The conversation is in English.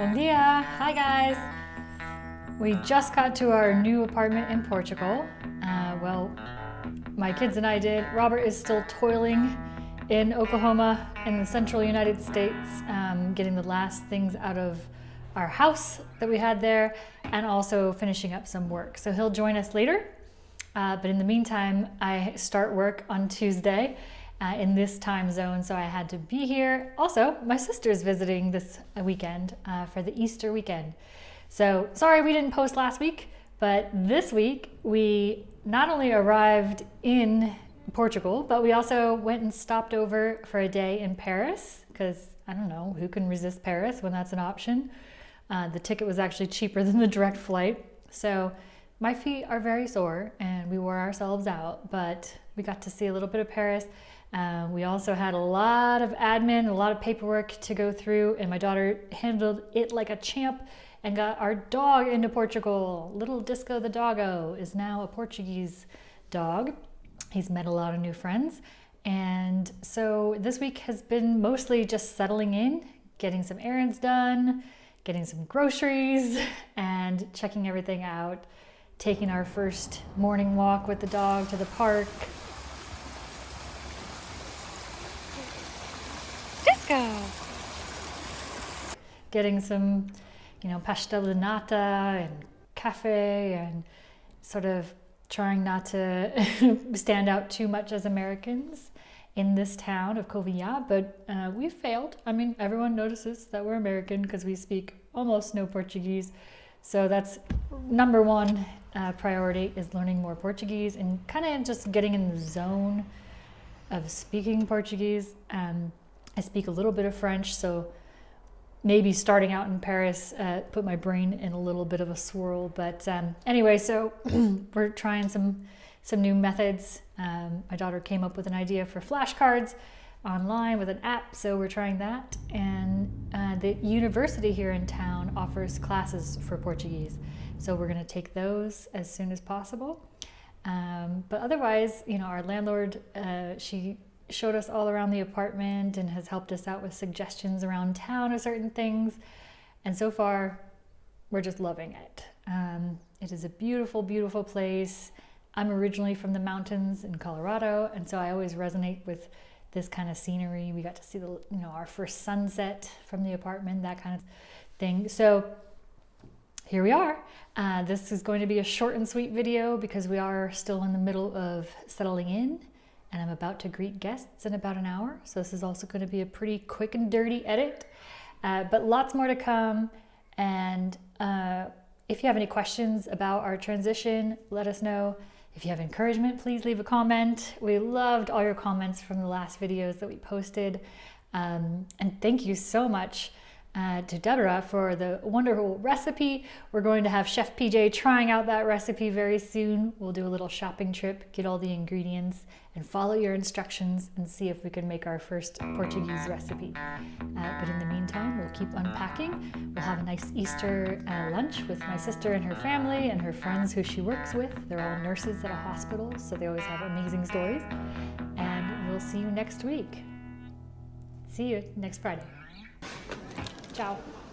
Bom dia! Hi guys! We just got to our new apartment in Portugal. Uh, well, my kids and I did. Robert is still toiling in Oklahoma in the central United States, um, getting the last things out of our house that we had there and also finishing up some work. So he'll join us later. Uh, but in the meantime, I start work on Tuesday uh, in this time zone, so I had to be here. Also, my sister's visiting this weekend uh, for the Easter weekend. So sorry we didn't post last week, but this week we not only arrived in Portugal, but we also went and stopped over for a day in Paris because I don't know, who can resist Paris when that's an option? Uh, the ticket was actually cheaper than the direct flight. So my feet are very sore and we wore ourselves out, but we got to see a little bit of Paris. Uh, we also had a lot of admin, a lot of paperwork to go through, and my daughter handled it like a champ and got our dog into Portugal. Little Disco the doggo is now a Portuguese dog. He's met a lot of new friends. And so this week has been mostly just settling in, getting some errands done, getting some groceries, and checking everything out, taking our first morning walk with the dog to the park, go. Getting some, you know, pastel de nata and cafe and sort of trying not to stand out too much as Americans in this town of Covilhã, but uh, we've failed. I mean, everyone notices that we're American because we speak almost no Portuguese. So that's number one uh, priority is learning more Portuguese and kind of just getting in the zone of speaking Portuguese. Um, I speak a little bit of French, so maybe starting out in Paris uh, put my brain in a little bit of a swirl. But um, anyway, so we're trying some some new methods. Um, my daughter came up with an idea for flashcards online with an app, so we're trying that. And uh, the university here in town offers classes for Portuguese, so we're going to take those as soon as possible. Um, but otherwise, you know, our landlord, uh, she showed us all around the apartment and has helped us out with suggestions around town of certain things. And so far, we're just loving it. Um, it is a beautiful, beautiful place. I'm originally from the mountains in Colorado, and so I always resonate with this kind of scenery. We got to see the, you know, our first sunset from the apartment, that kind of thing. So here we are. Uh, this is going to be a short and sweet video because we are still in the middle of settling in and I'm about to greet guests in about an hour. So this is also going to be a pretty quick and dirty edit, uh, but lots more to come. And uh, if you have any questions about our transition, let us know. If you have encouragement, please leave a comment. We loved all your comments from the last videos that we posted. Um, and thank you so much uh, to Deborah for the wonderful recipe. We're going to have Chef PJ trying out that recipe very soon. We'll do a little shopping trip, get all the ingredients, and follow your instructions and see if we can make our first Portuguese recipe. Uh, but in the meantime, we'll keep unpacking. We'll have a nice Easter uh, lunch with my sister and her family and her friends who she works with. They're all nurses at a hospital, so they always have amazing stories. And we'll see you next week. See you next Friday. Tchau.